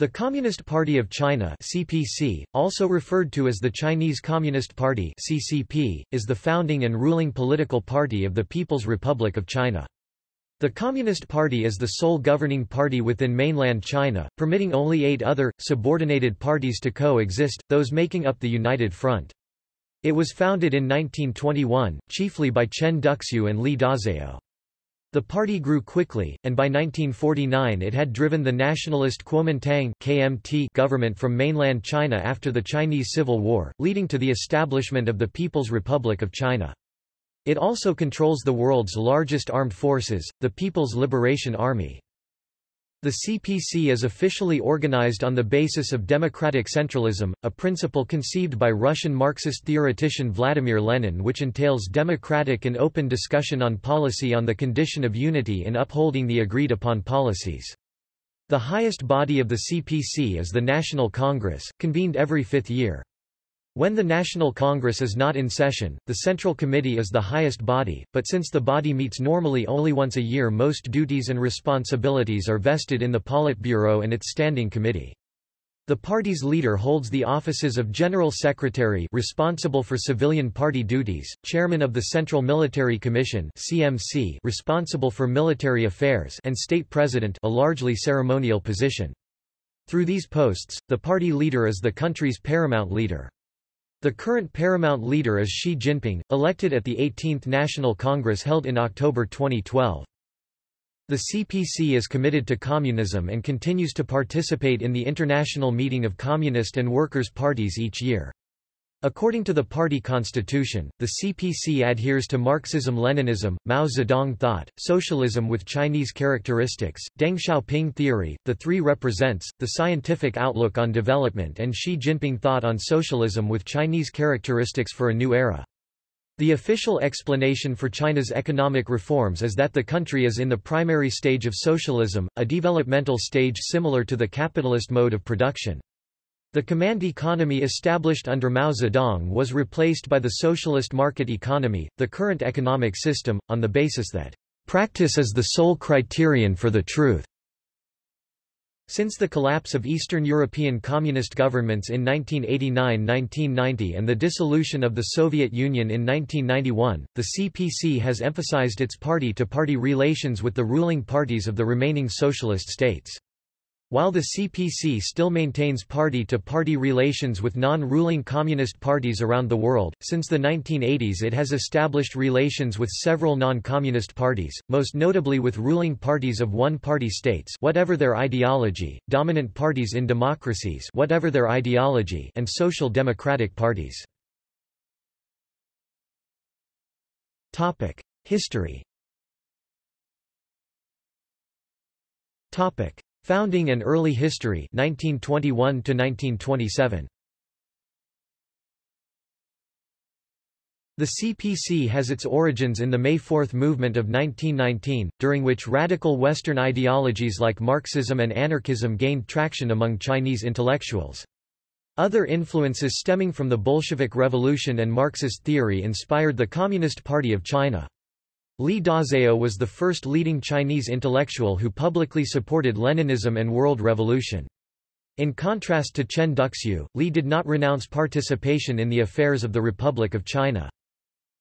The Communist Party of China CPC, also referred to as the Chinese Communist Party CCP, is the founding and ruling political party of the People's Republic of China. The Communist Party is the sole governing party within mainland China, permitting only eight other, subordinated parties to coexist, those making up the United Front. It was founded in 1921, chiefly by Chen Duxiu and Li Dazhao. The party grew quickly, and by 1949 it had driven the nationalist Kuomintang KMT government from mainland China after the Chinese Civil War, leading to the establishment of the People's Republic of China. It also controls the world's largest armed forces, the People's Liberation Army. The CPC is officially organized on the basis of democratic centralism, a principle conceived by Russian Marxist theoretician Vladimir Lenin which entails democratic and open discussion on policy on the condition of unity in upholding the agreed-upon policies. The highest body of the CPC is the National Congress, convened every fifth year. When the National Congress is not in session, the Central Committee is the highest body, but since the body meets normally only once a year most duties and responsibilities are vested in the Politburo and its Standing Committee. The party's leader holds the offices of General Secretary responsible for civilian party duties, Chairman of the Central Military Commission CMC responsible for military affairs and State President a largely ceremonial position. Through these posts, the party leader is the country's paramount leader. The current paramount leader is Xi Jinping, elected at the 18th National Congress held in October 2012. The CPC is committed to communism and continues to participate in the International Meeting of Communist and Workers' Parties each year. According to the party constitution, the CPC adheres to Marxism-Leninism, Mao Zedong thought, socialism with Chinese characteristics, Deng Xiaoping theory, the three represents, the scientific outlook on development and Xi Jinping thought on socialism with Chinese characteristics for a new era. The official explanation for China's economic reforms is that the country is in the primary stage of socialism, a developmental stage similar to the capitalist mode of production. The command economy established under Mao Zedong was replaced by the socialist market economy, the current economic system, on the basis that practice is the sole criterion for the truth. Since the collapse of Eastern European communist governments in 1989–1990 and the dissolution of the Soviet Union in 1991, the CPC has emphasized its party-to-party -party relations with the ruling parties of the remaining socialist states. While the CPC still maintains party-to-party -party relations with non-ruling communist parties around the world, since the 1980s it has established relations with several non-communist parties, most notably with ruling parties of one-party states whatever their ideology, dominant parties in democracies whatever their ideology and social democratic parties. History Founding and early history 1921 to 1927 The CPC has its origins in the May Fourth movement of 1919, during which radical Western ideologies like Marxism and anarchism gained traction among Chinese intellectuals. Other influences stemming from the Bolshevik Revolution and Marxist theory inspired the Communist Party of China. Li Dazhao was the first leading Chinese intellectual who publicly supported Leninism and world revolution. In contrast to Chen Duxiu, Li did not renounce participation in the affairs of the Republic of China.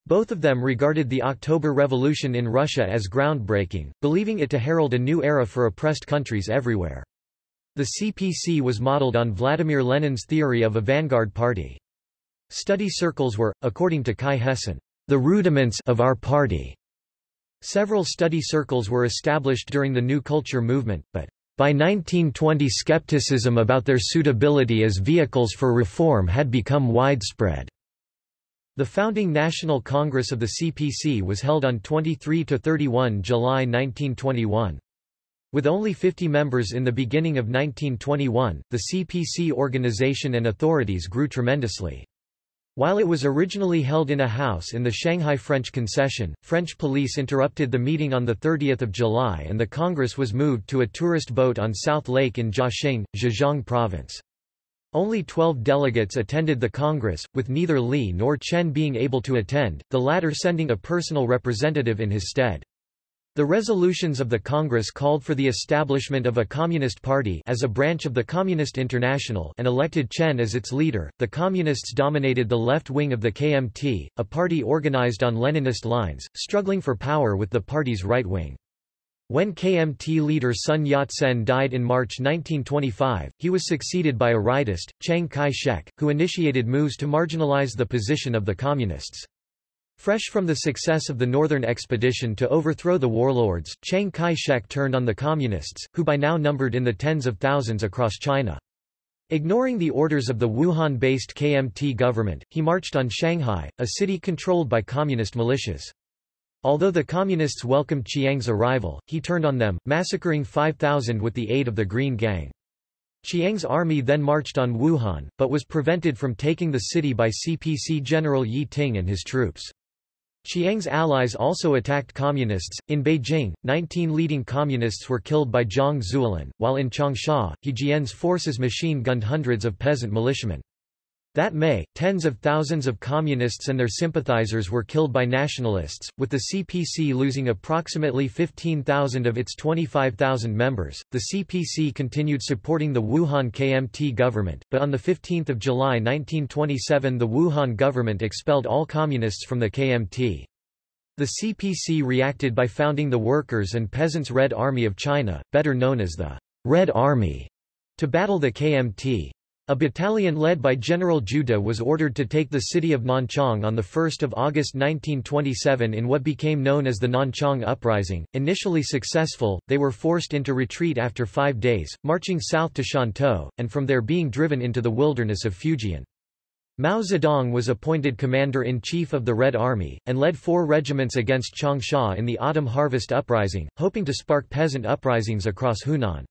Both of them regarded the October Revolution in Russia as groundbreaking, believing it to herald a new era for oppressed countries everywhere. The CPC was modeled on Vladimir Lenin's theory of a vanguard party. Study circles were, according to Cai Hesen, the rudiments of our party. Several study circles were established during the New Culture movement, but by 1920 skepticism about their suitability as vehicles for reform had become widespread. The founding National Congress of the CPC was held on 23–31 July 1921. With only 50 members in the beginning of 1921, the CPC organization and authorities grew tremendously. While it was originally held in a house in the Shanghai French concession, French police interrupted the meeting on 30 July and the Congress was moved to a tourist boat on South Lake in Jiaxing, Zhejiang Province. Only 12 delegates attended the Congress, with neither Li nor Chen being able to attend, the latter sending a personal representative in his stead. The resolutions of the Congress called for the establishment of a Communist Party as a branch of the Communist International and elected Chen as its leader. The Communists dominated the left wing of the KMT, a party organized on Leninist lines, struggling for power with the party's right wing. When KMT leader Sun Yat-sen died in March 1925, he was succeeded by a rightist, Chiang Kai-shek, who initiated moves to marginalize the position of the Communists. Fresh from the success of the Northern Expedition to overthrow the warlords, Chiang Kai-shek turned on the Communists, who by now numbered in the tens of thousands across China. Ignoring the orders of the Wuhan-based KMT government, he marched on Shanghai, a city controlled by communist militias. Although the Communists welcomed Chiang's arrival, he turned on them, massacring 5,000 with the aid of the Green Gang. Chiang's army then marched on Wuhan, but was prevented from taking the city by CPC General Ye Ting and his troops. Chiang's allies also attacked communists. In Beijing, 19 leading communists were killed by Zhang Zuolin, while in Changsha, He Jian's forces machine-gunned hundreds of peasant militiamen. That May, tens of thousands of communists and their sympathizers were killed by nationalists, with the CPC losing approximately 15,000 of its 25,000 members. The CPC continued supporting the Wuhan KMT government, but on 15 July 1927 the Wuhan government expelled all communists from the KMT. The CPC reacted by founding the Workers' and Peasants' Red Army of China, better known as the Red Army, to battle the KMT. A battalion led by General De was ordered to take the city of Nanchang on 1 August 1927 in what became known as the Nanchang Uprising. Initially successful, they were forced into retreat after five days, marching south to Shantou, and from there being driven into the wilderness of Fujian. Mao Zedong was appointed commander-in-chief of the Red Army, and led four regiments against Changsha in the autumn harvest uprising, hoping to spark peasant uprisings across Hunan.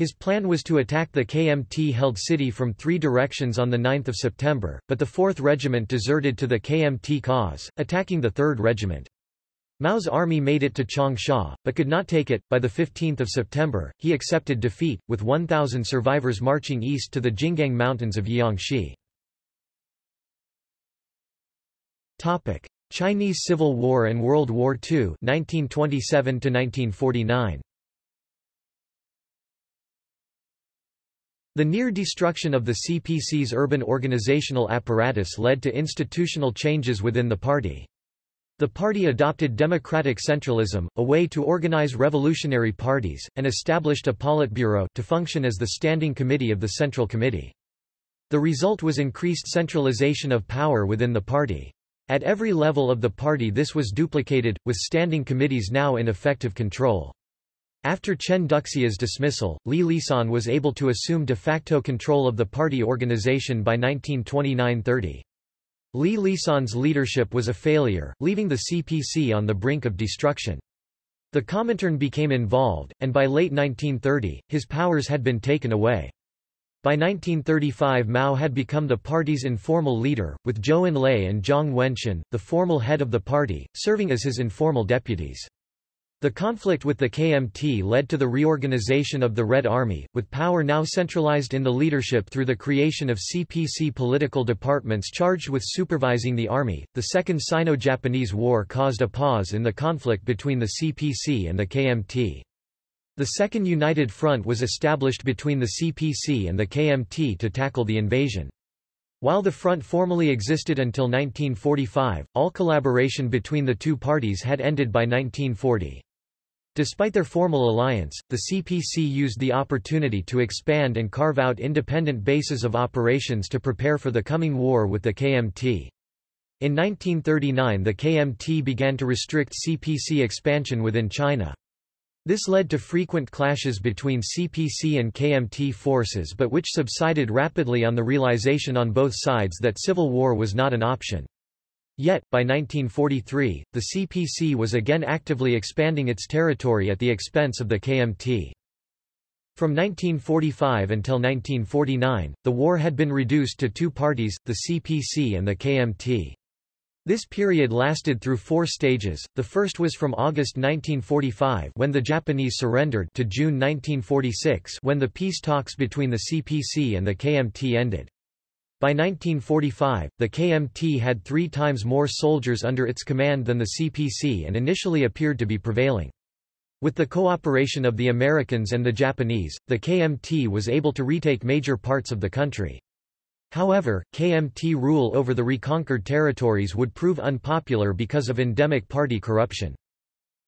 His plan was to attack the KMT-held city from three directions on 9 September, but the 4th Regiment deserted to the KMT cause, attacking the 3rd Regiment. Mao's army made it to Changsha, but could not take it. By 15 September, he accepted defeat, with 1,000 survivors marching east to the Jinggang Mountains of Jiangxi. Chinese Civil War and World War II 1927 1949. The near destruction of the CPC's urban organizational apparatus led to institutional changes within the party. The party adopted democratic centralism, a way to organize revolutionary parties, and established a Politburo to function as the standing committee of the Central Committee. The result was increased centralization of power within the party. At every level of the party this was duplicated, with standing committees now in effective control. After Chen Duxiu's dismissal, Li Lisan was able to assume de facto control of the party organization by 1929–30. Li Lisan's leadership was a failure, leaving the CPC on the brink of destruction. The Comintern became involved, and by late 1930, his powers had been taken away. By 1935 Mao had become the party's informal leader, with Zhou Enlai and Zhang Wentian, the formal head of the party, serving as his informal deputies. The conflict with the KMT led to the reorganization of the Red Army, with power now centralized in the leadership through the creation of CPC political departments charged with supervising the army. The Second Sino-Japanese War caused a pause in the conflict between the CPC and the KMT. The Second United Front was established between the CPC and the KMT to tackle the invasion. While the front formally existed until 1945, all collaboration between the two parties had ended by 1940. Despite their formal alliance, the CPC used the opportunity to expand and carve out independent bases of operations to prepare for the coming war with the KMT. In 1939 the KMT began to restrict CPC expansion within China. This led to frequent clashes between CPC and KMT forces but which subsided rapidly on the realization on both sides that civil war was not an option. Yet, by 1943, the CPC was again actively expanding its territory at the expense of the KMT. From 1945 until 1949, the war had been reduced to two parties, the CPC and the KMT. This period lasted through four stages, the first was from August 1945 when the Japanese surrendered to June 1946 when the peace talks between the CPC and the KMT ended. By 1945, the KMT had three times more soldiers under its command than the CPC and initially appeared to be prevailing. With the cooperation of the Americans and the Japanese, the KMT was able to retake major parts of the country. However, KMT rule over the reconquered territories would prove unpopular because of endemic party corruption.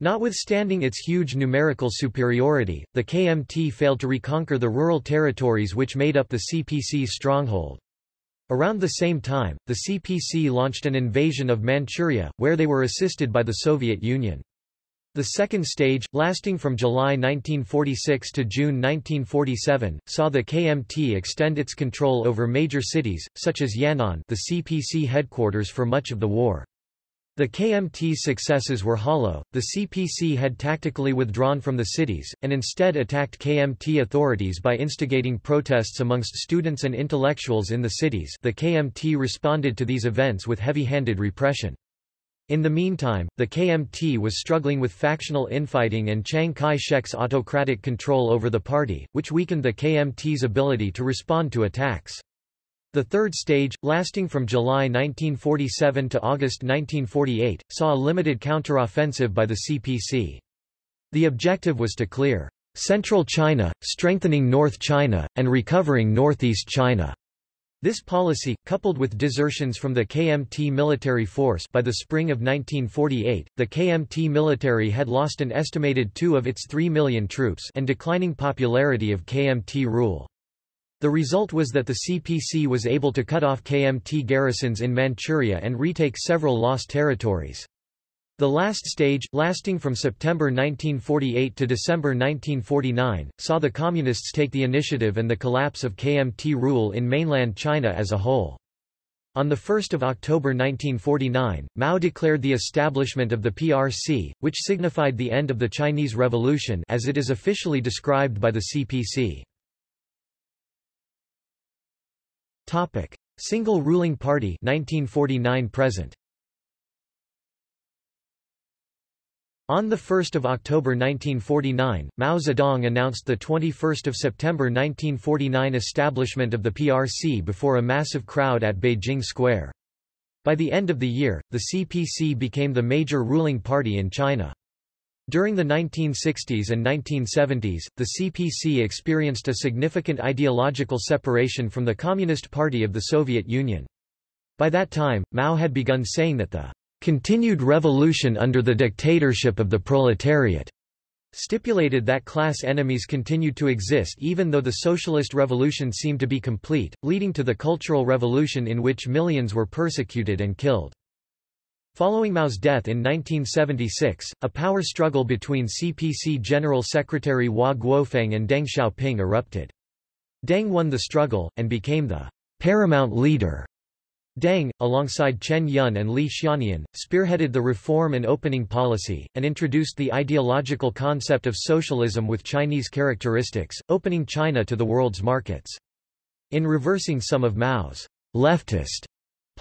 Notwithstanding its huge numerical superiority, the KMT failed to reconquer the rural territories which made up the CPC's stronghold. Around the same time, the CPC launched an invasion of Manchuria, where they were assisted by the Soviet Union. The second stage, lasting from July 1946 to June 1947, saw the KMT extend its control over major cities, such as Yan'an the CPC headquarters for much of the war. The KMT's successes were hollow, the CPC had tactically withdrawn from the cities, and instead attacked KMT authorities by instigating protests amongst students and intellectuals in the cities the KMT responded to these events with heavy-handed repression. In the meantime, the KMT was struggling with factional infighting and Chiang Kai-shek's autocratic control over the party, which weakened the KMT's ability to respond to attacks. The third stage, lasting from July 1947 to August 1948, saw a limited counteroffensive by the CPC. The objective was to clear central China, strengthening North China, and recovering northeast China. This policy, coupled with desertions from the KMT military force by the spring of 1948, the KMT military had lost an estimated two of its 3 million troops and declining popularity of KMT rule. The result was that the CPC was able to cut off KMT garrisons in Manchuria and retake several lost territories. The last stage, lasting from September 1948 to December 1949, saw the Communists take the initiative and the collapse of KMT rule in mainland China as a whole. On 1 October 1949, Mao declared the establishment of the PRC, which signified the end of the Chinese Revolution as it is officially described by the CPC. Single ruling party 1949 present. On 1 October 1949, Mao Zedong announced the 21 September 1949 establishment of the PRC before a massive crowd at Beijing Square. By the end of the year, the CPC became the major ruling party in China. During the 1960s and 1970s, the CPC experienced a significant ideological separation from the Communist Party of the Soviet Union. By that time, Mao had begun saying that the continued revolution under the dictatorship of the proletariat stipulated that class enemies continued to exist even though the socialist revolution seemed to be complete, leading to the Cultural Revolution in which millions were persecuted and killed. Following Mao's death in 1976, a power struggle between CPC General Secretary Hua Guofeng and Deng Xiaoping erupted. Deng won the struggle, and became the paramount leader Deng, alongside Chen Yun and Li Xiannian, spearheaded the reform and opening policy, and introduced the ideological concept of socialism with Chinese characteristics, opening China to the world's markets. In reversing some of Mao's leftist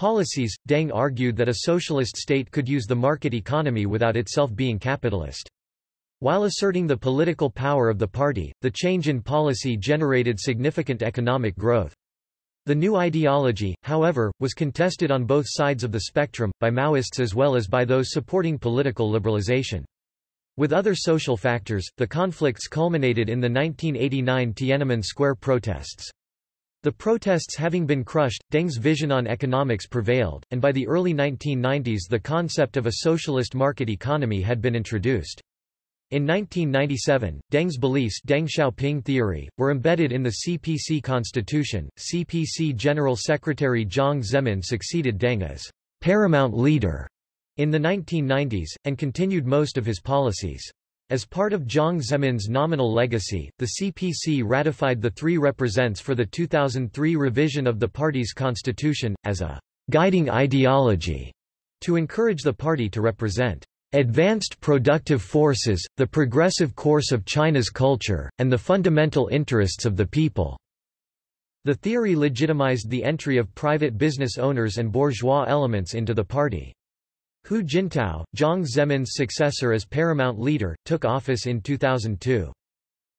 policies, Deng argued that a socialist state could use the market economy without itself being capitalist. While asserting the political power of the party, the change in policy generated significant economic growth. The new ideology, however, was contested on both sides of the spectrum, by Maoists as well as by those supporting political liberalization. With other social factors, the conflicts culminated in the 1989 Tiananmen Square protests. The protests having been crushed, Deng's vision on economics prevailed, and by the early 1990s the concept of a socialist market economy had been introduced. In 1997, Deng's beliefs Deng Xiaoping theory, were embedded in the CPC constitution. CPC General Secretary Jiang Zemin succeeded Deng as paramount leader in the 1990s, and continued most of his policies. As part of Jiang Zemin's nominal legacy, the CPC ratified the three represents for the 2003 revision of the party's constitution, as a guiding ideology, to encourage the party to represent advanced productive forces, the progressive course of China's culture, and the fundamental interests of the people." The theory legitimized the entry of private business owners and bourgeois elements into the party. Hu Jintao, Jiang Zemin's successor as paramount leader, took office in 2002.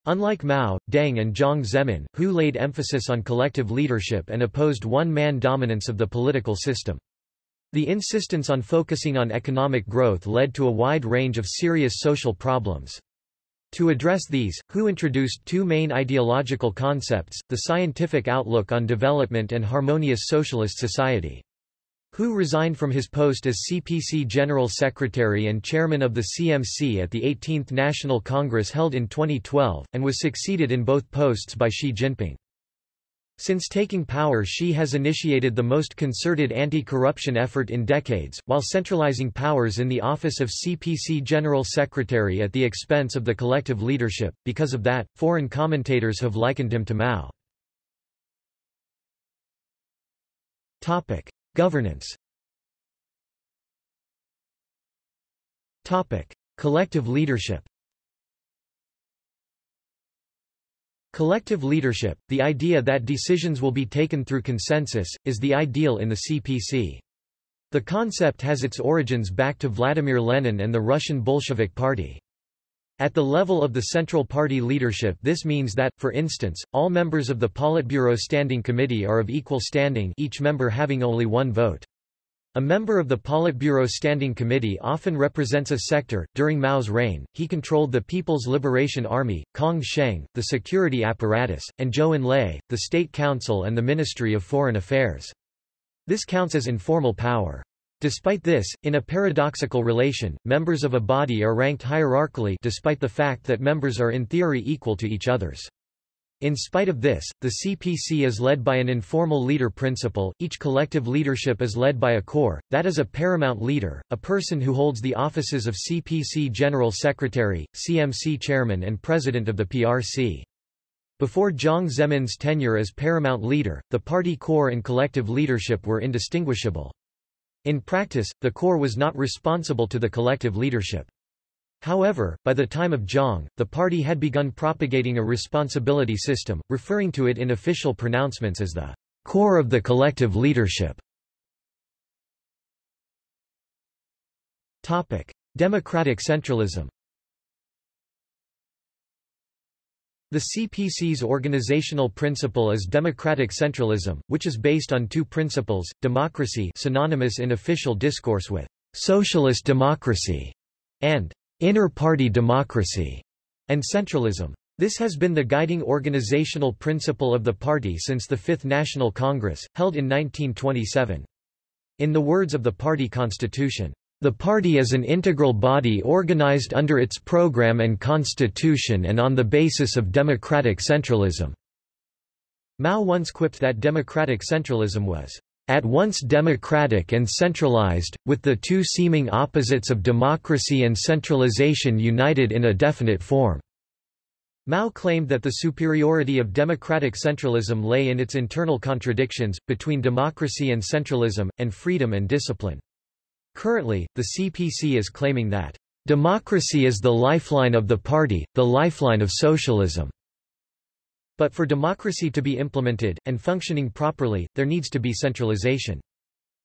Unlike Mao, Deng and Jiang Zemin, Hu laid emphasis on collective leadership and opposed one-man dominance of the political system. The insistence on focusing on economic growth led to a wide range of serious social problems. To address these, Hu introduced two main ideological concepts, the scientific outlook on development and harmonious socialist society. Hu resigned from his post as CPC General Secretary and Chairman of the CMC at the 18th National Congress held in 2012, and was succeeded in both posts by Xi Jinping. Since taking power Xi has initiated the most concerted anti-corruption effort in decades, while centralizing powers in the office of CPC General Secretary at the expense of the collective leadership. Because of that, foreign commentators have likened him to Mao. Topic: Governance. Topic: Collective leadership. Collective leadership, the idea that decisions will be taken through consensus, is the ideal in the CPC. The concept has its origins back to Vladimir Lenin and the Russian Bolshevik Party. At the level of the Central Party leadership this means that, for instance, all members of the Politburo Standing Committee are of equal standing each member having only one vote. A member of the Politburo Standing Committee often represents a sector. During Mao's reign, he controlled the People's Liberation Army, Kang Sheng, the security apparatus, and Zhou Enlai, the State Council and the Ministry of Foreign Affairs. This counts as informal power. Despite this, in a paradoxical relation, members of a body are ranked hierarchically despite the fact that members are in theory equal to each others. In spite of this, the CPC is led by an informal leader principle, each collective leadership is led by a core, that is a paramount leader, a person who holds the offices of CPC General Secretary, CMC Chairman and President of the PRC. Before Jiang Zemin's tenure as paramount leader, the party core and collective leadership were indistinguishable. In practice, the core was not responsible to the collective leadership. However, by the time of Jiang, the party had begun propagating a responsibility system, referring to it in official pronouncements as the core of the collective leadership. Topic: Democratic centralism. The CPC's organizational principle is democratic centralism, which is based on two principles, democracy synonymous in official discourse with socialist democracy, and inner-party democracy, and centralism. This has been the guiding organizational principle of the party since the Fifth National Congress, held in 1927. In the words of the party constitution, the party is an integral body organized under its program and constitution and on the basis of democratic centralism. Mao once quipped that democratic centralism was at once democratic and centralized, with the two seeming opposites of democracy and centralization united in a definite form. Mao claimed that the superiority of democratic centralism lay in its internal contradictions, between democracy and centralism, and freedom and discipline. Currently, the CPC is claiming that, "...democracy is the lifeline of the party, the lifeline of socialism." But for democracy to be implemented, and functioning properly, there needs to be centralization.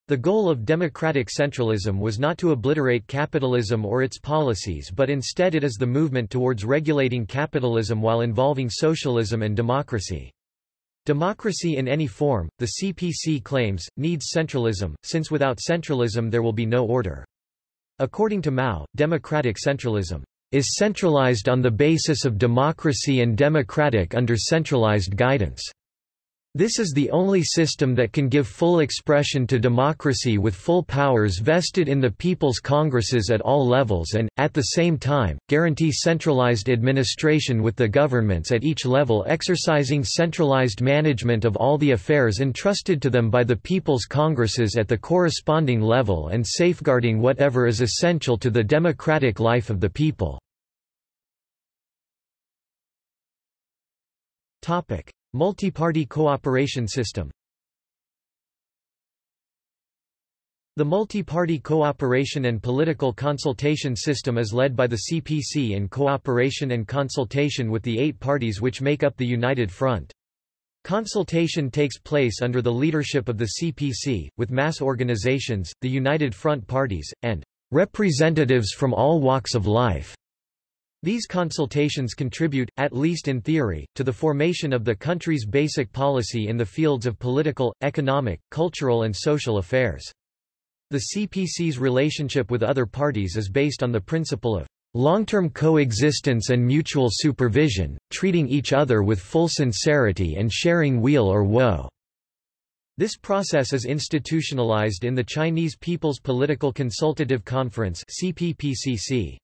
The goal of democratic centralism was not to obliterate capitalism or its policies but instead it is the movement towards regulating capitalism while involving socialism and democracy. Democracy in any form, the CPC claims, needs centralism, since without centralism there will be no order. According to Mao, democratic centralism is centralized on the basis of democracy and democratic under centralized guidance. This is the only system that can give full expression to democracy with full powers vested in the People's Congresses at all levels and, at the same time, guarantee centralized administration with the governments at each level exercising centralized management of all the affairs entrusted to them by the People's Congresses at the corresponding level and safeguarding whatever is essential to the democratic life of the people. Multi-party cooperation system The multi-party cooperation and political consultation system is led by the CPC in cooperation and consultation with the eight parties which make up the United Front. Consultation takes place under the leadership of the CPC, with mass organizations, the United Front parties, and representatives from all walks of life. These consultations contribute, at least in theory, to the formation of the country's basic policy in the fields of political, economic, cultural and social affairs. The CPC's relationship with other parties is based on the principle of long-term coexistence and mutual supervision, treating each other with full sincerity and sharing weal or woe. This process is institutionalized in the Chinese People's Political Consultative Conference CPPCC.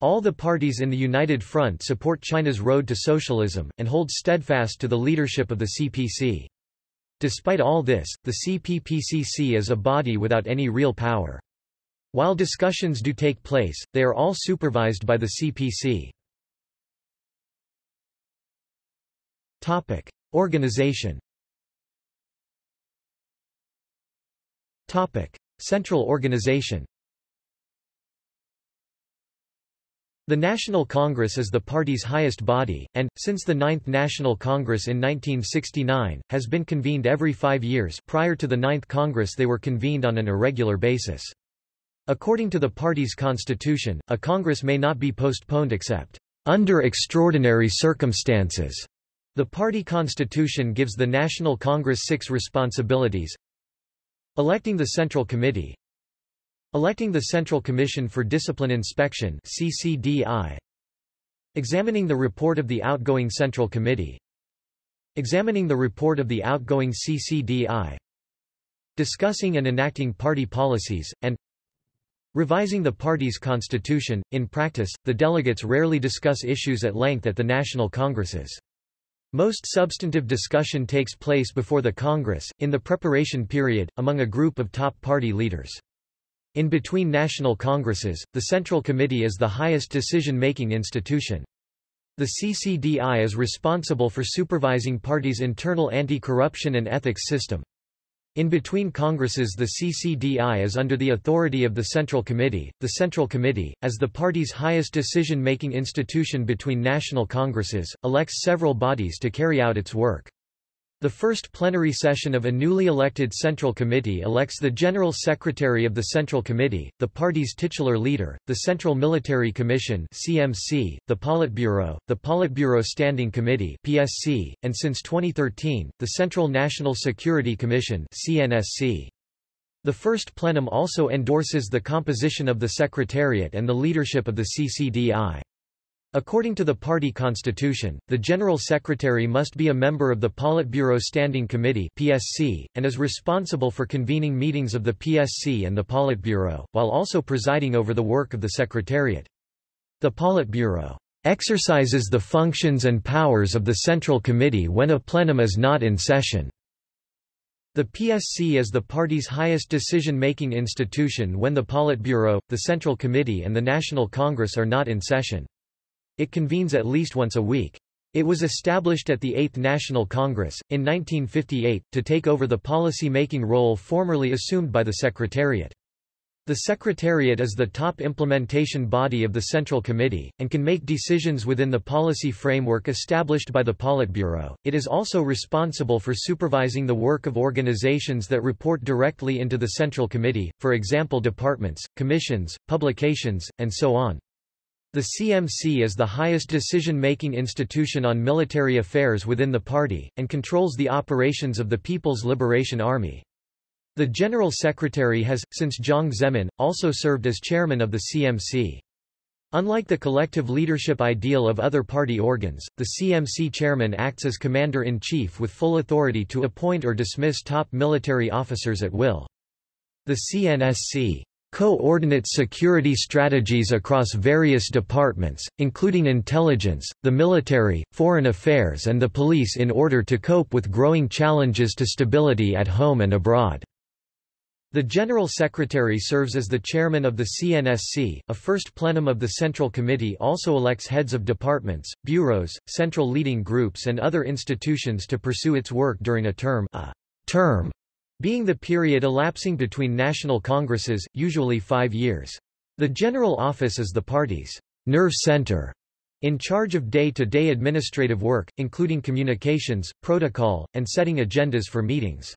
All the parties in the United Front support China's road to socialism, and hold steadfast to the leadership of the CPC. Despite all this, the CPPCC is a body without any real power. While discussions do take place, they are all supervised by the CPC. Topic. Organization Topic. Central organization The National Congress is the party's highest body, and, since the Ninth National Congress in 1969, has been convened every five years prior to the Ninth Congress they were convened on an irregular basis. According to the party's constitution, a Congress may not be postponed except under extraordinary circumstances. The party constitution gives the National Congress six responsibilities Electing the Central Committee Electing the Central Commission for Discipline Inspection CCDI Examining the report of the outgoing Central Committee Examining the report of the outgoing CCDI Discussing and enacting party policies, and Revising the party's constitution. In practice, the delegates rarely discuss issues at length at the national congresses. Most substantive discussion takes place before the Congress, in the preparation period, among a group of top party leaders. In between national congresses, the Central Committee is the highest decision-making institution. The CCDI is responsible for supervising parties' internal anti-corruption and ethics system. In between Congresses the CCDI is under the authority of the Central Committee. The Central Committee, as the party's highest decision-making institution between national Congresses, elects several bodies to carry out its work. The first plenary session of a newly elected Central Committee elects the General Secretary of the Central Committee, the party's titular leader, the Central Military Commission CMC, the Politburo, the Politburo Standing Committee PSC, and since 2013, the Central National Security Commission CNSC. The first plenum also endorses the composition of the Secretariat and the leadership of the CCDI. According to the party constitution, the General Secretary must be a member of the Politburo Standing Committee PSC, and is responsible for convening meetings of the PSC and the Politburo, while also presiding over the work of the Secretariat. The Politburo exercises the functions and powers of the Central Committee when a plenum is not in session. The PSC is the party's highest decision-making institution when the Politburo, the Central Committee and the National Congress are not in session. It convenes at least once a week. It was established at the Eighth National Congress, in 1958, to take over the policy-making role formerly assumed by the Secretariat. The Secretariat is the top implementation body of the Central Committee, and can make decisions within the policy framework established by the Politburo. It is also responsible for supervising the work of organizations that report directly into the Central Committee, for example departments, commissions, publications, and so on. The CMC is the highest decision-making institution on military affairs within the party, and controls the operations of the People's Liberation Army. The General Secretary has, since Jiang Zemin, also served as chairman of the CMC. Unlike the collective leadership ideal of other party organs, the CMC chairman acts as commander-in-chief with full authority to appoint or dismiss top military officers at will. The CNSC coordinates security strategies across various departments, including intelligence, the military, foreign affairs and the police in order to cope with growing challenges to stability at home and abroad. The General Secretary serves as the chairman of the CNSC. A first plenum of the Central Committee also elects heads of departments, bureaus, central leading groups and other institutions to pursue its work during a term, a term being the period elapsing between national congresses, usually five years. The General Office is the party's nerve center, in charge of day-to-day -day administrative work, including communications, protocol, and setting agendas for meetings.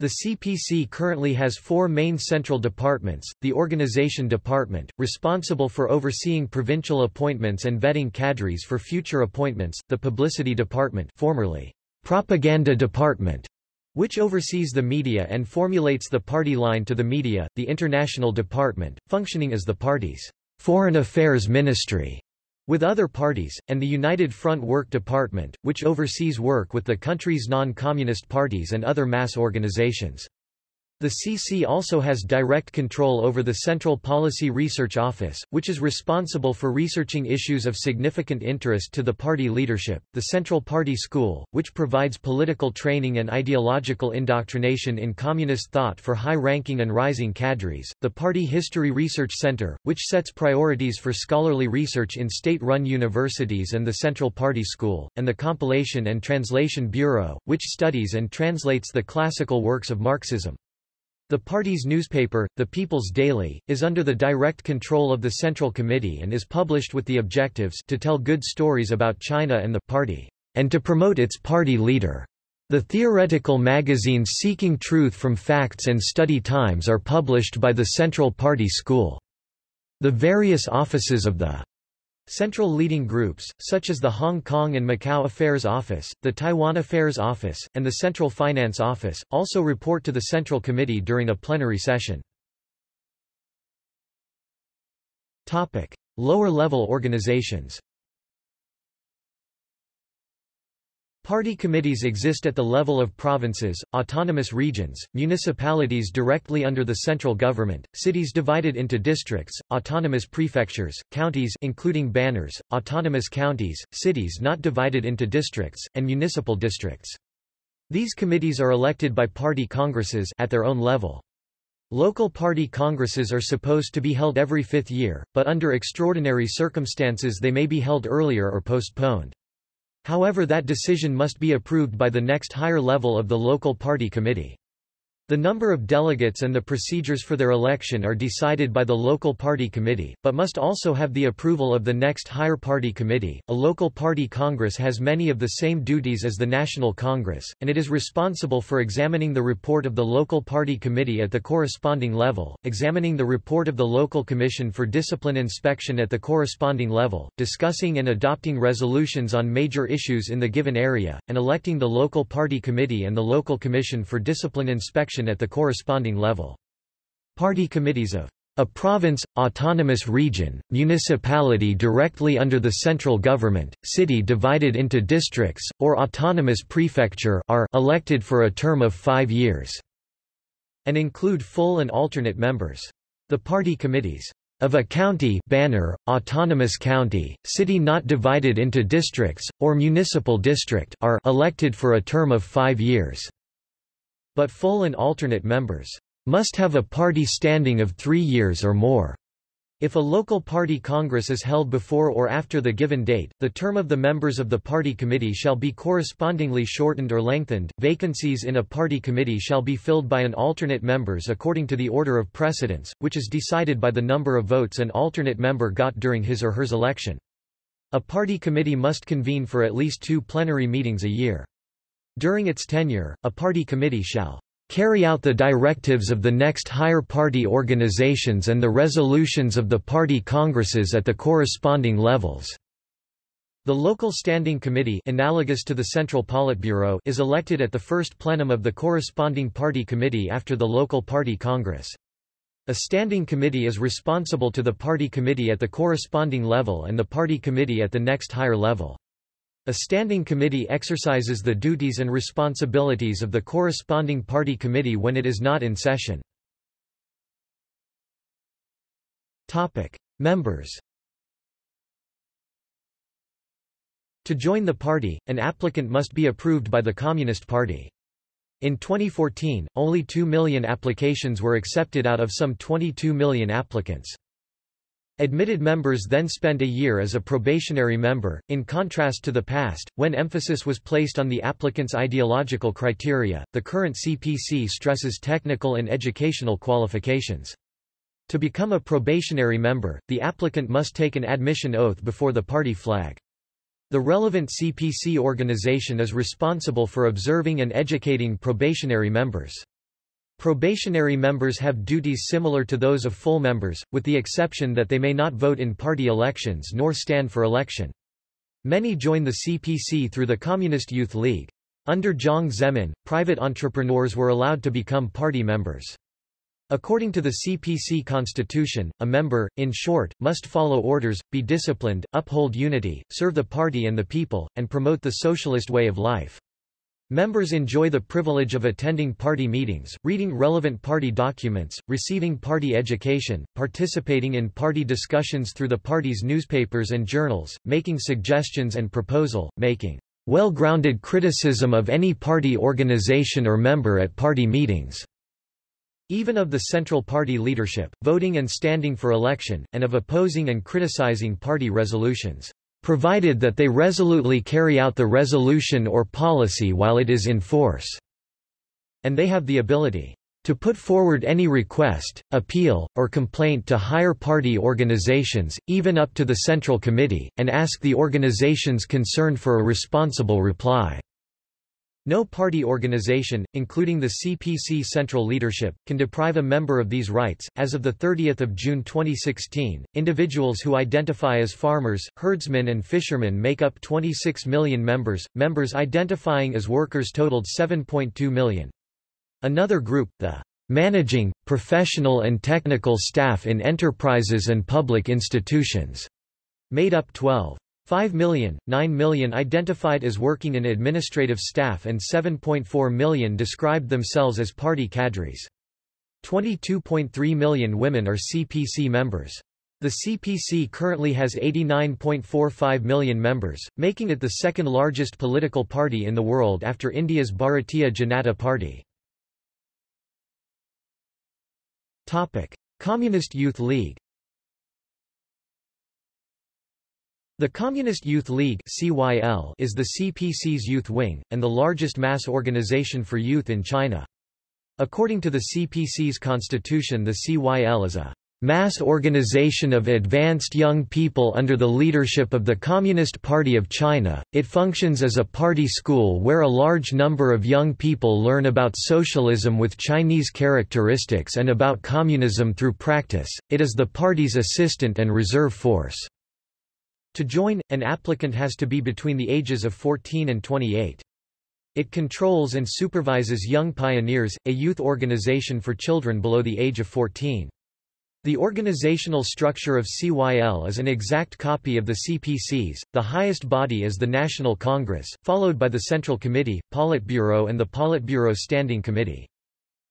The CPC currently has four main central departments, the Organization Department, responsible for overseeing provincial appointments and vetting cadres for future appointments, the Publicity Department formerly Propaganda Department, which oversees the media and formulates the party line to the media, the International Department, functioning as the party's Foreign Affairs Ministry with other parties, and the United Front Work Department, which oversees work with the country's non-communist parties and other mass organizations. The CC also has direct control over the Central Policy Research Office, which is responsible for researching issues of significant interest to the party leadership, the Central Party School, which provides political training and ideological indoctrination in communist thought for high-ranking and rising cadres, the Party History Research Center, which sets priorities for scholarly research in state-run universities and the Central Party School, and the Compilation and Translation Bureau, which studies and translates the classical works of Marxism. The party's newspaper, The People's Daily, is under the direct control of the Central Committee and is published with the objectives to tell good stories about China and the party, and to promote its party leader. The theoretical magazines Seeking Truth from Facts and Study Times are published by the Central Party School. The various offices of the Central leading groups, such as the Hong Kong and Macau Affairs Office, the Taiwan Affairs Office, and the Central Finance Office, also report to the Central Committee during a plenary session. Lower-level organizations Party committees exist at the level of provinces, autonomous regions, municipalities directly under the central government, cities divided into districts, autonomous prefectures, counties including banners, autonomous counties, cities not divided into districts, and municipal districts. These committees are elected by party congresses at their own level. Local party congresses are supposed to be held every fifth year, but under extraordinary circumstances they may be held earlier or postponed. However that decision must be approved by the next higher level of the local party committee. The number of delegates and the procedures for their election are decided by the local party committee, but must also have the approval of the next higher party committee. A local party congress has many of the same duties as the National Congress, and it is responsible for examining the report of the local party committee at the corresponding level, examining the report of the local commission for discipline inspection at the corresponding level, discussing and adopting resolutions on major issues in the given area, and electing the local party committee and the local commission for discipline inspection at the corresponding level. Party committees of a province, autonomous region, municipality directly under the central government, city divided into districts, or autonomous prefecture are elected for a term of five years, and include full and alternate members. The party committees of a county banner, autonomous county, city not divided into districts, or municipal district are elected for a term of five years but full and alternate members must have a party standing of three years or more. If a local party congress is held before or after the given date, the term of the members of the party committee shall be correspondingly shortened or lengthened. Vacancies in a party committee shall be filled by an alternate members according to the order of precedence, which is decided by the number of votes an alternate member got during his or hers election. A party committee must convene for at least two plenary meetings a year. During its tenure, a party committee shall carry out the directives of the next higher party organizations and the resolutions of the party congresses at the corresponding levels." The local standing committee analogous to the Central Politburo is elected at the first plenum of the corresponding party committee after the local party congress. A standing committee is responsible to the party committee at the corresponding level and the party committee at the next higher level. A standing committee exercises the duties and responsibilities of the corresponding party committee when it is not in session. Topic. Members To join the party, an applicant must be approved by the Communist Party. In 2014, only 2 million applications were accepted out of some 22 million applicants. Admitted members then spend a year as a probationary member, in contrast to the past, when emphasis was placed on the applicant's ideological criteria. The current CPC stresses technical and educational qualifications. To become a probationary member, the applicant must take an admission oath before the party flag. The relevant CPC organization is responsible for observing and educating probationary members. Probationary members have duties similar to those of full members, with the exception that they may not vote in party elections nor stand for election. Many join the CPC through the Communist Youth League. Under Jiang Zemin, private entrepreneurs were allowed to become party members. According to the CPC constitution, a member, in short, must follow orders, be disciplined, uphold unity, serve the party and the people, and promote the socialist way of life. Members enjoy the privilege of attending party meetings, reading relevant party documents, receiving party education, participating in party discussions through the party's newspapers and journals, making suggestions and proposal, making well-grounded criticism of any party organization or member at party meetings even of the Central Party leadership, voting and standing for election, and of opposing and criticizing party resolutions, provided that they resolutely carry out the resolution or policy while it is in force, and they have the ability to put forward any request, appeal, or complaint to higher party organizations, even up to the Central Committee, and ask the organizations concerned for a responsible reply. No party organization, including the CPC central leadership, can deprive a member of these rights. As of the 30th of June 2016, individuals who identify as farmers, herdsmen and fishermen make up 26 million members. Members identifying as workers totaled 7.2 million. Another group, the managing, professional and technical staff in enterprises and public institutions, made up 12. 5 million, 9 million identified as working in administrative staff and 7.4 million described themselves as party cadres. 22.3 million women are CPC members. The CPC currently has 89.45 million members, making it the second largest political party in the world after India's Bharatiya Janata Party. Communist Youth League The Communist Youth League (CYL) is the CPC's youth wing, and the largest mass organization for youth in China. According to the CPC's constitution the CYL is a mass organization of advanced young people under the leadership of the Communist Party of China. It functions as a party school where a large number of young people learn about socialism with Chinese characteristics and about communism through practice. It is the party's assistant and reserve force. To join, an applicant has to be between the ages of 14 and 28. It controls and supervises Young Pioneers, a youth organization for children below the age of 14. The organizational structure of CYL is an exact copy of the CPC's. The highest body is the National Congress, followed by the Central Committee, Politburo and the Politburo Standing Committee.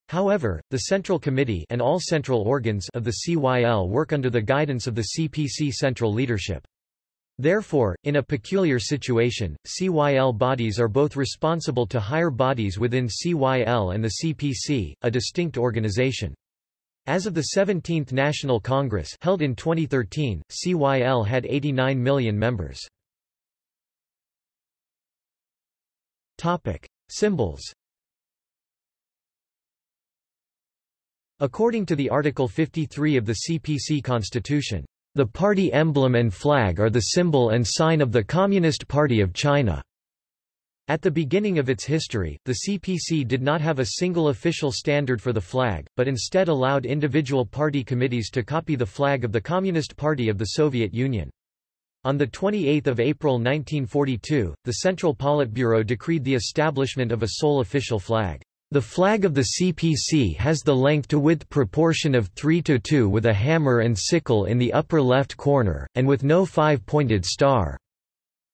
However, the Central Committee and all central organs of the CYL work under the guidance of the CPC central leadership. Therefore, in a peculiar situation, CYL bodies are both responsible to higher bodies within CYL and the CPC, a distinct organization. As of the 17th National Congress held in 2013, CYL had 89 million members. Topic: Symbols. According to the Article 53 of the CPC Constitution, the party emblem and flag are the symbol and sign of the Communist Party of China. At the beginning of its history, the CPC did not have a single official standard for the flag, but instead allowed individual party committees to copy the flag of the Communist Party of the Soviet Union. On 28 April 1942, the Central Politburo decreed the establishment of a sole official flag. The flag of the CPC has the length-to-width proportion of 3 to 2 with a hammer and sickle in the upper left corner, and with no five-pointed star.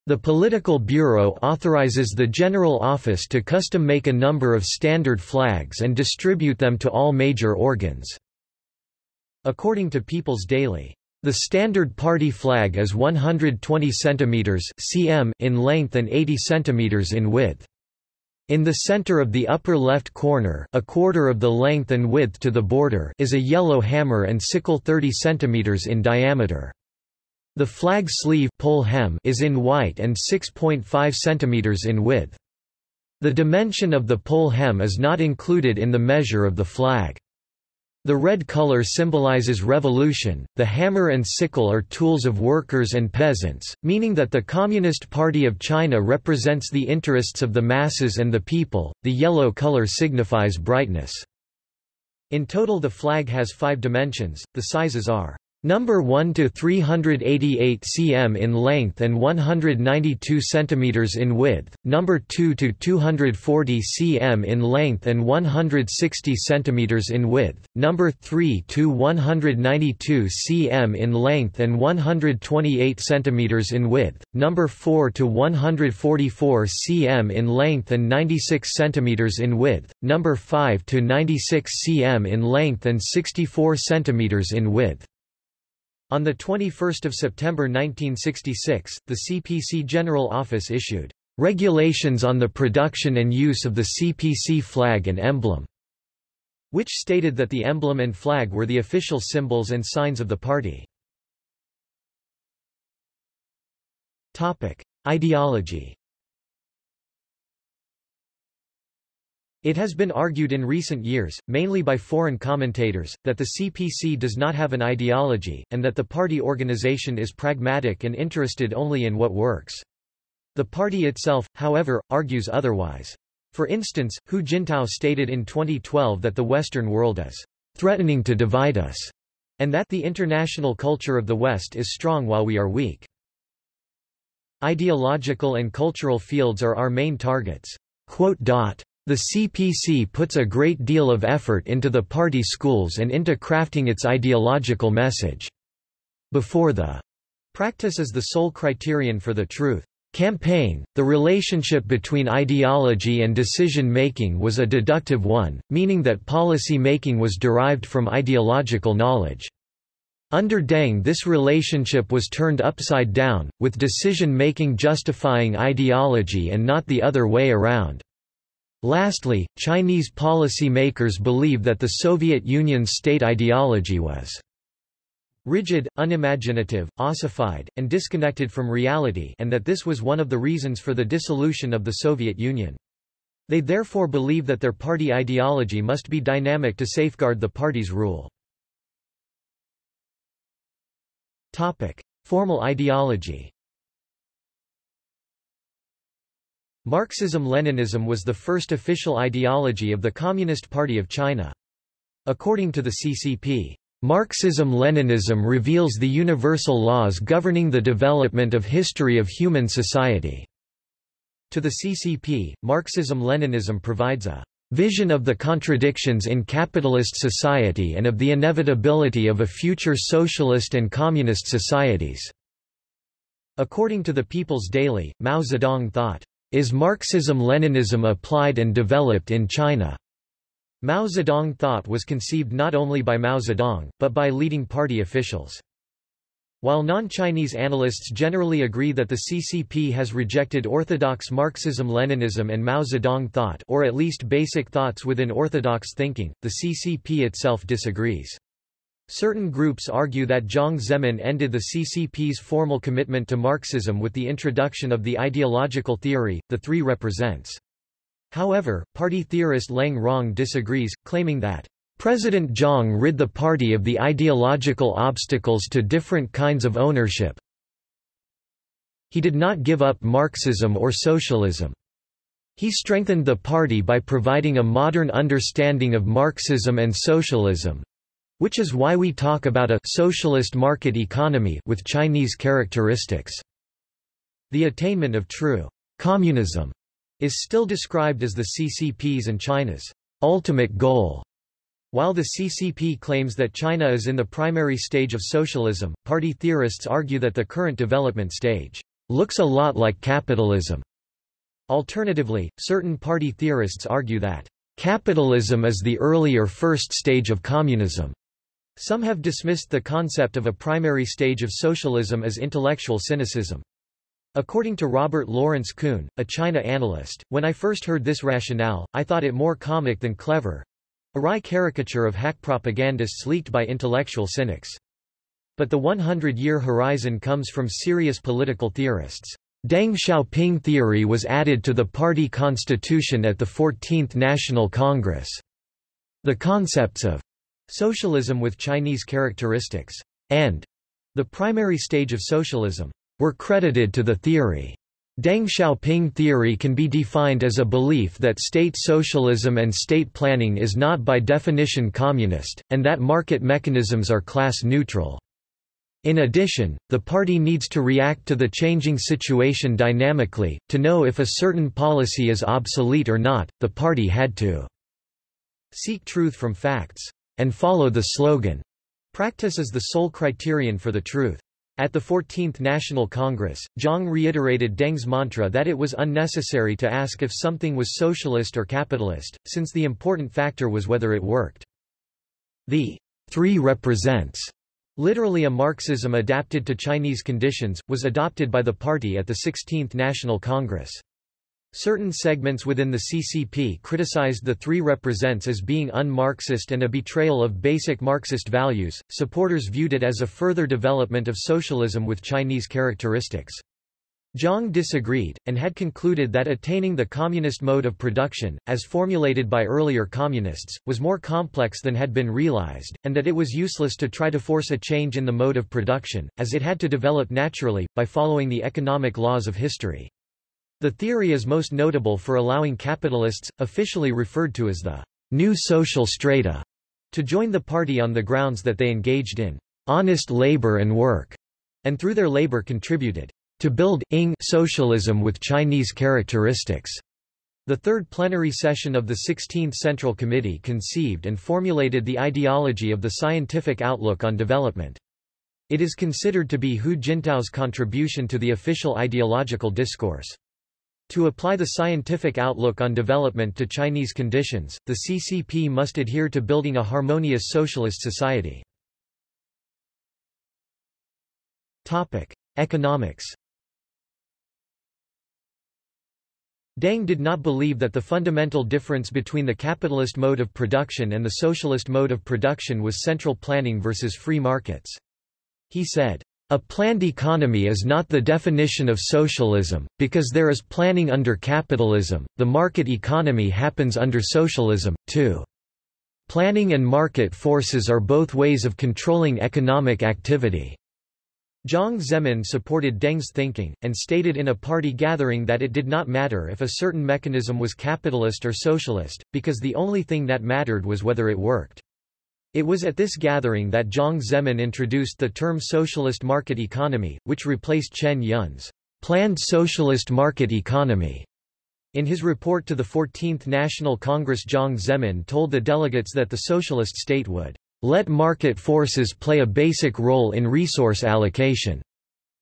The Political Bureau authorizes the General Office to custom make a number of standard flags and distribute them to all major organs. According to People's Daily, the standard party flag is 120 cm cm in length and 80 cm in width. In the center of the upper left corner a quarter of the length and width to the border is a yellow hammer and sickle 30 cm in diameter. The flag sleeve pole hem is in white and 6.5 cm in width. The dimension of the pole hem is not included in the measure of the flag. The red color symbolizes revolution, the hammer and sickle are tools of workers and peasants, meaning that the Communist Party of China represents the interests of the masses and the people, the yellow color signifies brightness. In total the flag has five dimensions, the sizes are Number 1 to 388 cm in length and 192 cm in width, number 2 to 240 cm in length and 160 cm in width, number 3 to 192 cm in length and 128 cm in width, number 4 to 144 cm in length and 96 cm in width, number 5 to 96 cm in length and 64 cm in width. On 21 September 1966, the CPC General Office issued regulations on the production and use of the CPC flag and emblem, which stated that the emblem and flag were the official symbols and signs of the party. Topic: Ideology It has been argued in recent years, mainly by foreign commentators, that the CPC does not have an ideology, and that the party organization is pragmatic and interested only in what works. The party itself, however, argues otherwise. For instance, Hu Jintao stated in 2012 that the Western world is threatening to divide us, and that the international culture of the West is strong while we are weak. Ideological and cultural fields are our main targets. The CPC puts a great deal of effort into the party schools and into crafting its ideological message. Before the practice is the sole criterion for the truth. Campaign, the relationship between ideology and decision-making was a deductive one, meaning that policy making was derived from ideological knowledge. Under Deng this relationship was turned upside down, with decision-making justifying ideology and not the other way around. Lastly, Chinese policymakers believe that the Soviet Union's state ideology was rigid, unimaginative, ossified, and disconnected from reality and that this was one of the reasons for the dissolution of the Soviet Union. They therefore believe that their party ideology must be dynamic to safeguard the party's rule. Formal ideology Marxism-Leninism was the first official ideology of the Communist Party of China. According to the CCP, Marxism-Leninism reveals the universal laws governing the development of history of human society. To the CCP, Marxism-Leninism provides a vision of the contradictions in capitalist society and of the inevitability of a future socialist and communist societies. According to the People's Daily, Mao Zedong thought, is Marxism-Leninism applied and developed in China? Mao Zedong thought was conceived not only by Mao Zedong, but by leading party officials. While non-Chinese analysts generally agree that the CCP has rejected orthodox Marxism-Leninism and Mao Zedong thought or at least basic thoughts within orthodox thinking, the CCP itself disagrees. Certain groups argue that Jiang Zemin ended the CCP's formal commitment to Marxism with the introduction of the ideological theory, the three represents. However, party theorist Leng Rong disagrees, claiming that President Jiang rid the party of the ideological obstacles to different kinds of ownership. He did not give up Marxism or socialism. He strengthened the party by providing a modern understanding of Marxism and socialism, which is why we talk about a socialist market economy with Chinese characteristics. The attainment of true communism is still described as the CCP's and China's ultimate goal. While the CCP claims that China is in the primary stage of socialism, party theorists argue that the current development stage looks a lot like capitalism. Alternatively, certain party theorists argue that capitalism is the earlier first stage of communism. Some have dismissed the concept of a primary stage of socialism as intellectual cynicism. According to Robert Lawrence Kuhn, a China analyst, when I first heard this rationale, I thought it more comic than clever. A wry caricature of hack propagandists leaked by intellectual cynics. But the 100-year horizon comes from serious political theorists. Deng Xiaoping theory was added to the party constitution at the 14th National Congress. The concepts of Socialism with Chinese characteristics, and the primary stage of socialism, were credited to the theory. Deng Xiaoping theory can be defined as a belief that state socialism and state planning is not by definition communist, and that market mechanisms are class neutral. In addition, the party needs to react to the changing situation dynamically. To know if a certain policy is obsolete or not, the party had to seek truth from facts and follow the slogan. Practice is the sole criterion for the truth. At the 14th National Congress, Jiang reiterated Deng's mantra that it was unnecessary to ask if something was socialist or capitalist, since the important factor was whether it worked. The three represents, literally a Marxism adapted to Chinese conditions, was adopted by the party at the 16th National Congress. Certain segments within the CCP criticized the Three Represents as being un-Marxist and a betrayal of basic Marxist values. Supporters viewed it as a further development of socialism with Chinese characteristics. Jiang disagreed, and had concluded that attaining the communist mode of production, as formulated by earlier communists, was more complex than had been realized, and that it was useless to try to force a change in the mode of production, as it had to develop naturally, by following the economic laws of history. The theory is most notable for allowing capitalists, officially referred to as the new social strata, to join the party on the grounds that they engaged in honest labor and work, and through their labor contributed to build ing socialism with Chinese characteristics. The third plenary session of the 16th Central Committee conceived and formulated the ideology of the scientific outlook on development. It is considered to be Hu Jintao's contribution to the official ideological discourse. To apply the scientific outlook on development to Chinese conditions, the CCP must adhere to building a harmonious socialist society. Topic: Economics. Deng did not believe that the fundamental difference between the capitalist mode of production and the socialist mode of production was central planning versus free markets. He said, a planned economy is not the definition of socialism, because there is planning under capitalism, the market economy happens under socialism, too. Planning and market forces are both ways of controlling economic activity. Jiang Zemin supported Deng's thinking, and stated in a party gathering that it did not matter if a certain mechanism was capitalist or socialist, because the only thing that mattered was whether it worked. It was at this gathering that Jiang Zemin introduced the term socialist market economy, which replaced Chen Yun's planned socialist market economy. In his report to the 14th National Congress Jiang Zemin told the delegates that the socialist state would let market forces play a basic role in resource allocation.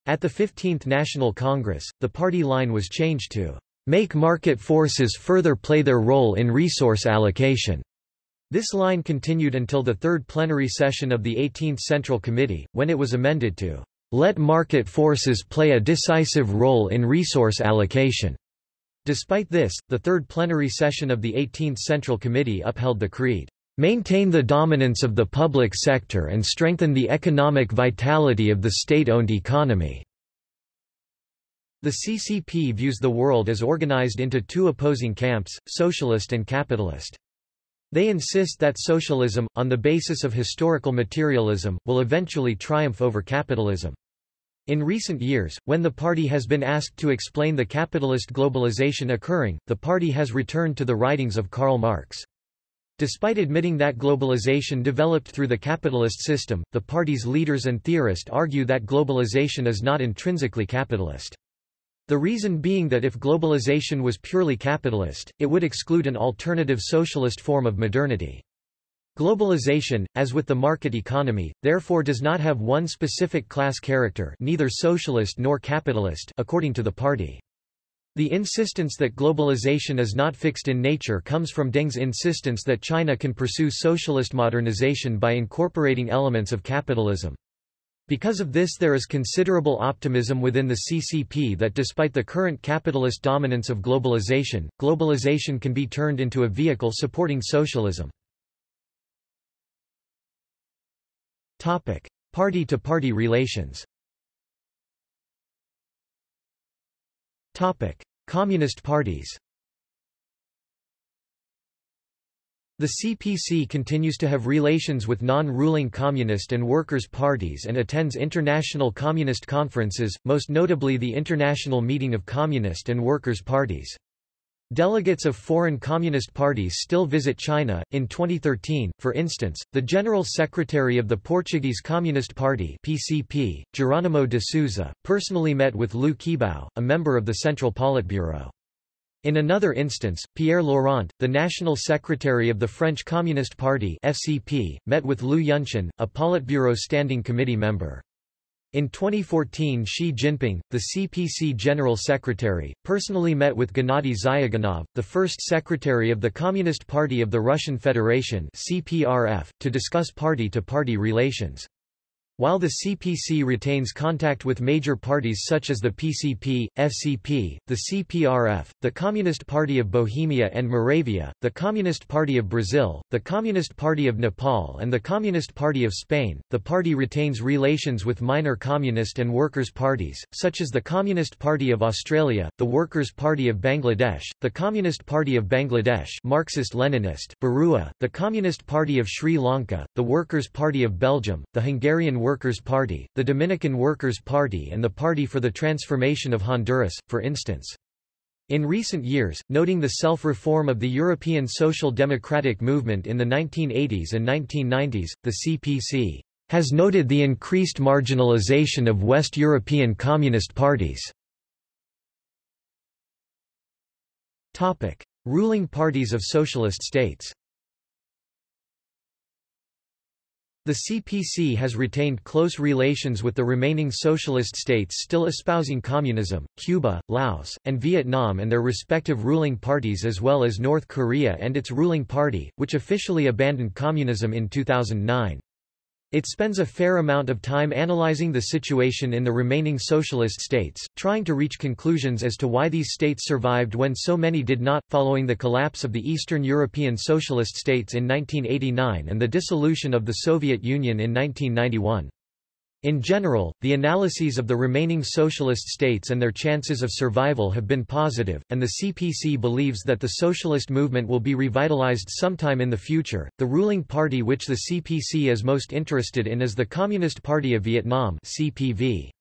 At the 15th National Congress, the party line was changed to make market forces further play their role in resource allocation. This line continued until the third plenary session of the 18th Central Committee, when it was amended to let market forces play a decisive role in resource allocation. Despite this, the third plenary session of the 18th Central Committee upheld the creed, maintain the dominance of the public sector and strengthen the economic vitality of the state-owned economy. The CCP views the world as organized into two opposing camps, socialist and capitalist. They insist that socialism, on the basis of historical materialism, will eventually triumph over capitalism. In recent years, when the party has been asked to explain the capitalist globalization occurring, the party has returned to the writings of Karl Marx. Despite admitting that globalization developed through the capitalist system, the party's leaders and theorists argue that globalization is not intrinsically capitalist. The reason being that if globalization was purely capitalist, it would exclude an alternative socialist form of modernity. Globalization, as with the market economy, therefore does not have one specific class character neither socialist nor capitalist according to the party. The insistence that globalization is not fixed in nature comes from Deng's insistence that China can pursue socialist modernization by incorporating elements of capitalism. Because of this there is considerable optimism within the CCP that despite the current capitalist dominance of globalization, globalization can be turned into a vehicle supporting socialism. Party-to-party -party relations Communist parties The CPC continues to have relations with non-ruling communist and workers' parties and attends international communist conferences, most notably the International Meeting of Communist and Workers' Parties. Delegates of foreign communist parties still visit China. In 2013, for instance, the General Secretary of the Portuguese Communist Party (PCP), Jerónimo de Sousa, personally met with Liu Qibao, a member of the Central Politburo. In another instance, Pierre Laurent, the National Secretary of the French Communist Party (FCP), met with Liu Yunshan, a Politburo Standing Committee member. In 2014 Xi Jinping, the CPC General Secretary, personally met with Gennady Zyuganov, the first Secretary of the Communist Party of the Russian Federation CPRF, to discuss party-to-party -party relations. While the CPC retains contact with major parties such as the PCP, FCP, the CPRF, the Communist Party of Bohemia and Moravia, the Communist Party of Brazil, the Communist Party of Nepal and the Communist Party of Spain, the party retains relations with minor communist and workers' parties, such as the Communist Party of Australia, the Workers' Party of Bangladesh, the Communist Party of Bangladesh Marxist-Leninist, Barua, the Communist Party of Sri Lanka, the Workers' Party of Belgium, the Hungarian Workers' Party, the Dominican Workers' Party and the Party for the Transformation of Honduras, for instance. In recent years, noting the self-reform of the European social democratic movement in the 1980s and 1990s, the CPC has noted the increased marginalization of West European communist parties. Topic: Ruling parties of socialist states The CPC has retained close relations with the remaining socialist states still espousing communism, Cuba, Laos, and Vietnam and their respective ruling parties as well as North Korea and its ruling party, which officially abandoned communism in 2009. It spends a fair amount of time analyzing the situation in the remaining socialist states, trying to reach conclusions as to why these states survived when so many did not, following the collapse of the Eastern European socialist states in 1989 and the dissolution of the Soviet Union in 1991. In general, the analyses of the remaining socialist states and their chances of survival have been positive, and the CPC believes that the socialist movement will be revitalized sometime in the future. The ruling party which the CPC is most interested in is the Communist Party of Vietnam (CPV).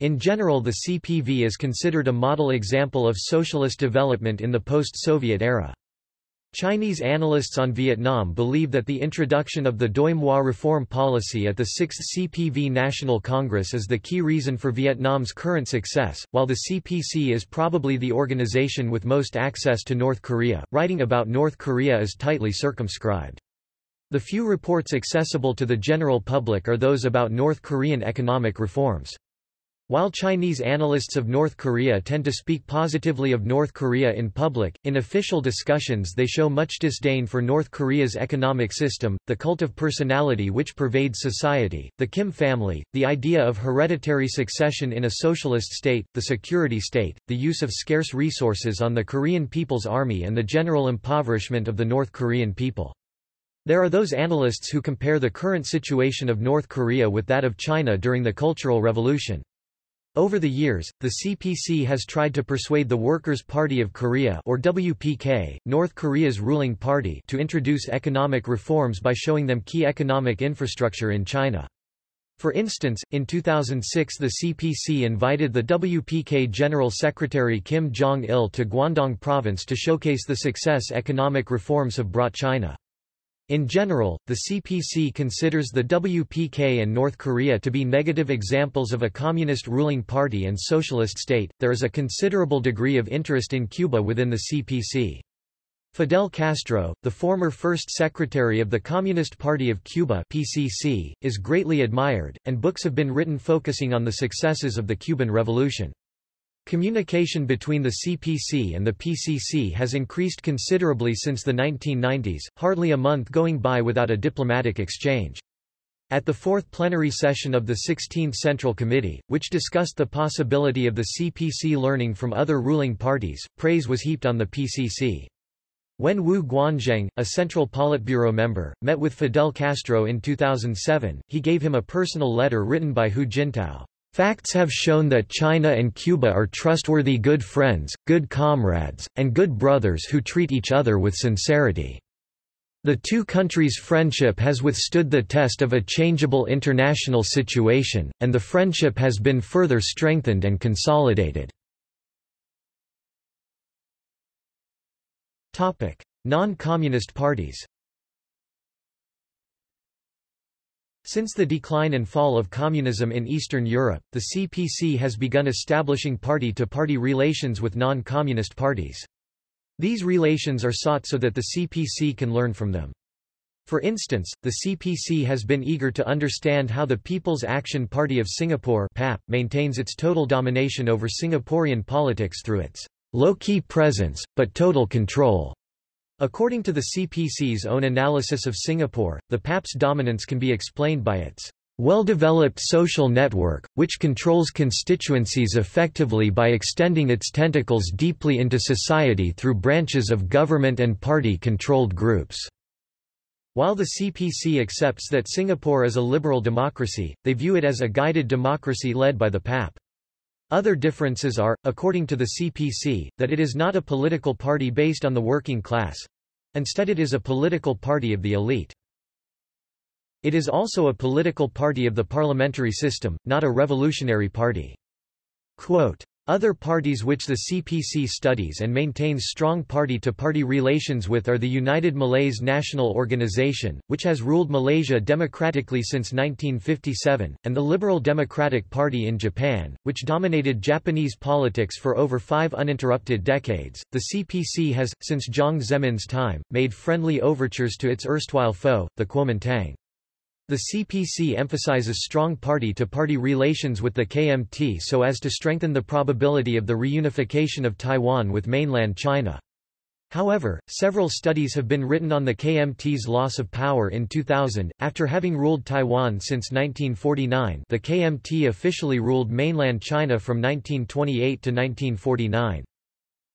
In general, the CPV is considered a model example of socialist development in the post-Soviet era. Chinese analysts on Vietnam believe that the introduction of the Doi Moi reform policy at the 6th CPV National Congress is the key reason for Vietnam's current success, while the CPC is probably the organization with most access to North Korea. Writing about North Korea is tightly circumscribed. The few reports accessible to the general public are those about North Korean economic reforms. While Chinese analysts of North Korea tend to speak positively of North Korea in public, in official discussions they show much disdain for North Korea's economic system, the cult of personality which pervades society, the Kim family, the idea of hereditary succession in a socialist state, the security state, the use of scarce resources on the Korean People's Army and the general impoverishment of the North Korean people. There are those analysts who compare the current situation of North Korea with that of China during the Cultural Revolution. Over the years, the CPC has tried to persuade the Workers' Party of Korea or WPK, North Korea's ruling party to introduce economic reforms by showing them key economic infrastructure in China. For instance, in 2006 the CPC invited the WPK General Secretary Kim Jong-il to Guangdong Province to showcase the success economic reforms have brought China. In general, the CPC considers the WPK and North Korea to be negative examples of a communist ruling party and socialist state. There is a considerable degree of interest in Cuba within the CPC. Fidel Castro, the former first secretary of the Communist Party of Cuba (PCC), is greatly admired, and books have been written focusing on the successes of the Cuban Revolution. Communication between the CPC and the PCC has increased considerably since the 1990s, hardly a month going by without a diplomatic exchange. At the fourth plenary session of the 16th Central Committee, which discussed the possibility of the CPC learning from other ruling parties, praise was heaped on the PCC. When Wu Guanzheng, a Central Politburo member, met with Fidel Castro in 2007, he gave him a personal letter written by Hu Jintao. Facts have shown that China and Cuba are trustworthy good friends, good comrades, and good brothers who treat each other with sincerity. The two countries' friendship has withstood the test of a changeable international situation, and the friendship has been further strengthened and consolidated. Non-communist parties Since the decline and fall of communism in Eastern Europe, the CPC has begun establishing party-to-party -party relations with non-communist parties. These relations are sought so that the CPC can learn from them. For instance, the CPC has been eager to understand how the People's Action Party of Singapore PAP maintains its total domination over Singaporean politics through its low-key presence, but total control According to the CPC's own analysis of Singapore, the PAP's dominance can be explained by its well-developed social network, which controls constituencies effectively by extending its tentacles deeply into society through branches of government and party-controlled groups. While the CPC accepts that Singapore is a liberal democracy, they view it as a guided democracy led by the PAP. Other differences are, according to the CPC, that it is not a political party based on the working class. Instead it is a political party of the elite. It is also a political party of the parliamentary system, not a revolutionary party. Quote, other parties which the CPC studies and maintains strong party-to-party -party relations with are the United Malays National Organization, which has ruled Malaysia democratically since 1957, and the Liberal Democratic Party in Japan, which dominated Japanese politics for over five uninterrupted decades. The CPC has, since Jiang Zemin's time, made friendly overtures to its erstwhile foe, the Kuomintang. The CPC emphasizes strong party-to-party -party relations with the KMT so as to strengthen the probability of the reunification of Taiwan with mainland China. However, several studies have been written on the KMT's loss of power in 2000. After having ruled Taiwan since 1949, the KMT officially ruled mainland China from 1928 to 1949.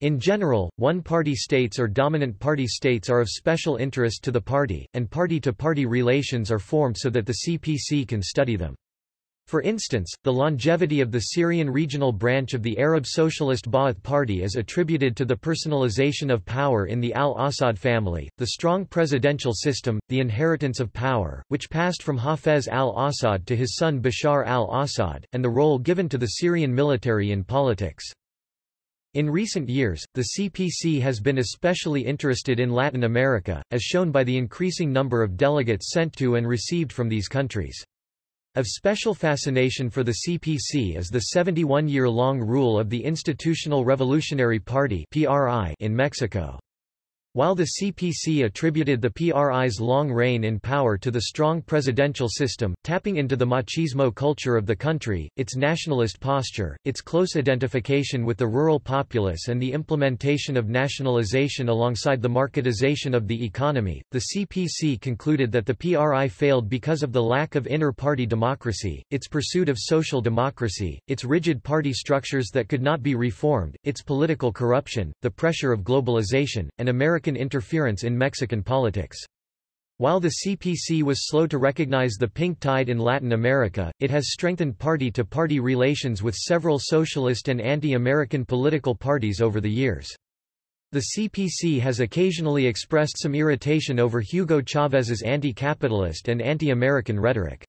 In general, one-party states or dominant party states are of special interest to the party, and party-to-party -party relations are formed so that the CPC can study them. For instance, the longevity of the Syrian regional branch of the Arab Socialist Ba'ath Party is attributed to the personalization of power in the al-Assad family, the strong presidential system, the inheritance of power, which passed from Hafez al-Assad to his son Bashar al-Assad, and the role given to the Syrian military in politics. In recent years, the CPC has been especially interested in Latin America, as shown by the increasing number of delegates sent to and received from these countries. Of special fascination for the CPC is the 71-year-long rule of the Institutional Revolutionary Party in Mexico. While the CPC attributed the PRI's long reign in power to the strong presidential system, tapping into the machismo culture of the country, its nationalist posture, its close identification with the rural populace and the implementation of nationalization alongside the marketization of the economy, the CPC concluded that the PRI failed because of the lack of inter-party democracy, its pursuit of social democracy, its rigid party structures that could not be reformed, its political corruption, the pressure of globalization, and American American interference in Mexican politics. While the CPC was slow to recognize the pink tide in Latin America, it has strengthened party-to-party -party relations with several socialist and anti-American political parties over the years. The CPC has occasionally expressed some irritation over Hugo Chávez's anti-capitalist and anti-American rhetoric.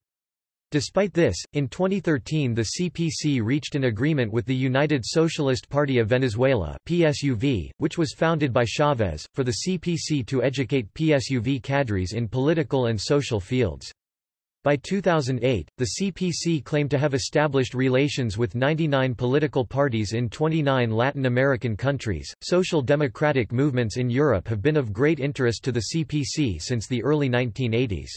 Despite this, in 2013 the CPC reached an agreement with the United Socialist Party of Venezuela PSUV, which was founded by Chavez, for the CPC to educate PSUV cadres in political and social fields. By 2008, the CPC claimed to have established relations with 99 political parties in 29 Latin American countries. Social democratic movements in Europe have been of great interest to the CPC since the early 1980s.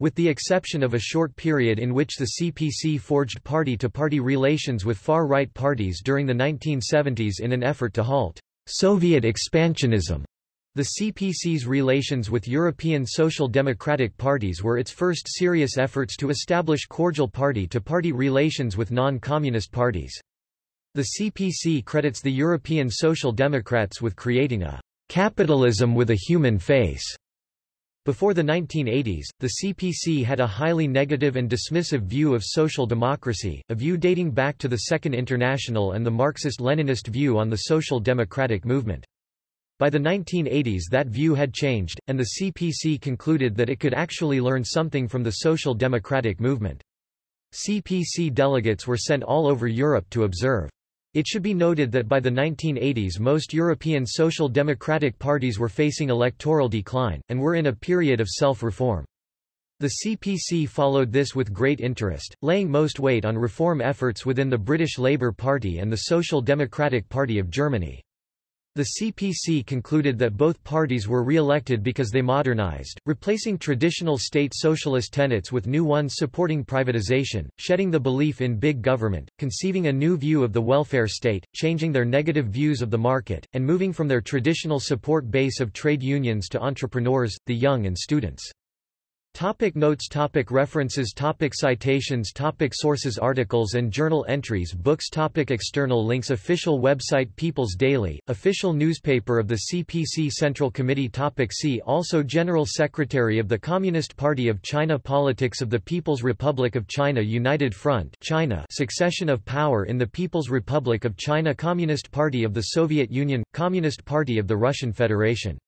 With the exception of a short period in which the CPC forged party-to-party -party relations with far-right parties during the 1970s in an effort to halt Soviet expansionism, the CPC's relations with European social democratic parties were its first serious efforts to establish cordial party-to-party -party relations with non-communist parties. The CPC credits the European Social Democrats with creating a capitalism with a human face before the 1980s, the CPC had a highly negative and dismissive view of social democracy, a view dating back to the Second International and the Marxist-Leninist view on the social democratic movement. By the 1980s that view had changed, and the CPC concluded that it could actually learn something from the social democratic movement. CPC delegates were sent all over Europe to observe. It should be noted that by the 1980s most European social democratic parties were facing electoral decline, and were in a period of self-reform. The CPC followed this with great interest, laying most weight on reform efforts within the British Labour Party and the Social Democratic Party of Germany. The CPC concluded that both parties were re-elected because they modernized, replacing traditional state socialist tenets with new ones supporting privatization, shedding the belief in big government, conceiving a new view of the welfare state, changing their negative views of the market, and moving from their traditional support base of trade unions to entrepreneurs, the young and students. Topic notes topic References topic Citations topic Sources Articles and journal entries Books topic External links Official website People's Daily, official newspaper of the CPC Central Committee topic See also General Secretary of the Communist Party of China Politics of the People's Republic of China United Front China Succession of power in the People's Republic of China Communist Party of the Soviet Union – Communist Party of the Russian Federation